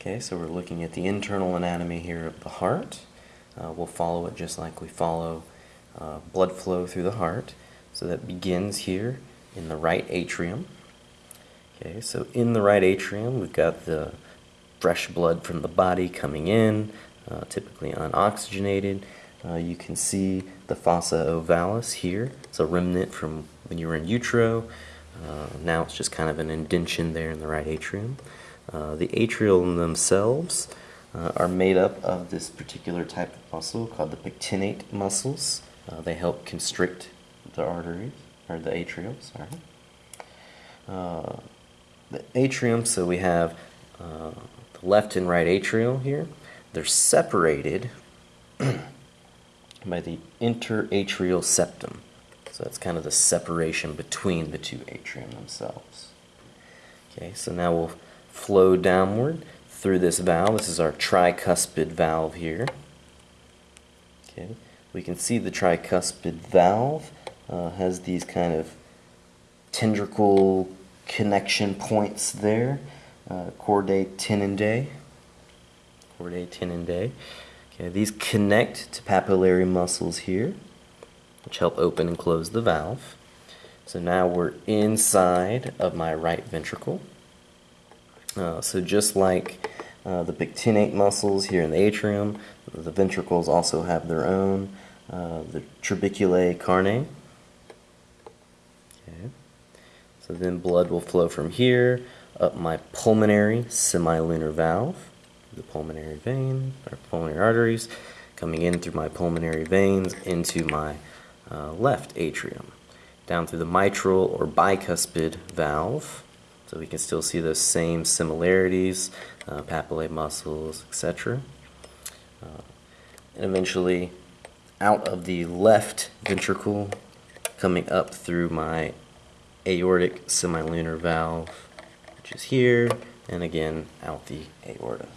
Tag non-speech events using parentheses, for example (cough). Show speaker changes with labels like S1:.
S1: Okay, so we're looking at the internal anatomy here of the heart. Uh, we'll follow it just like we follow uh, blood flow through the heart. So that begins here in the right atrium. Okay, so in the right atrium, we've got the fresh blood from the body coming in, uh, typically unoxygenated. Uh, you can see the fossa ovalis here. It's a remnant from when you were in utero. Uh, now it's just kind of an indention there in the right atrium. Uh, the atrial themselves uh, are made up of this particular type of muscle called the pectinate muscles. Uh, they help constrict the arteries, or the atrium, sorry. Uh, the atrium, so we have uh, the left and right atrial here. They're separated (clears throat) by the interatrial septum. So that's kind of the separation between the two atrium themselves. Okay, so now we'll flow downward through this valve. This is our tricuspid valve here. Okay, we can see the tricuspid valve uh, has these kind of tendricle connection points there. Uh, chordae tendineae. Chordae tendineae. Okay, these connect to papillary muscles here, which help open and close the valve. So now we're inside of my right ventricle. Uh, so just like uh, the pectinate muscles here in the atrium, the ventricles also have their own, uh, the trabeculae carneae. Okay. So then blood will flow from here up my pulmonary semilunar valve, the pulmonary vein, or pulmonary arteries, coming in through my pulmonary veins into my uh, left atrium, down through the mitral or bicuspid valve, so we can still see those same similarities, uh, papillae muscles, etc. Uh, and eventually out of the left ventricle, coming up through my aortic semilunar valve, which is here, and again out the aorta.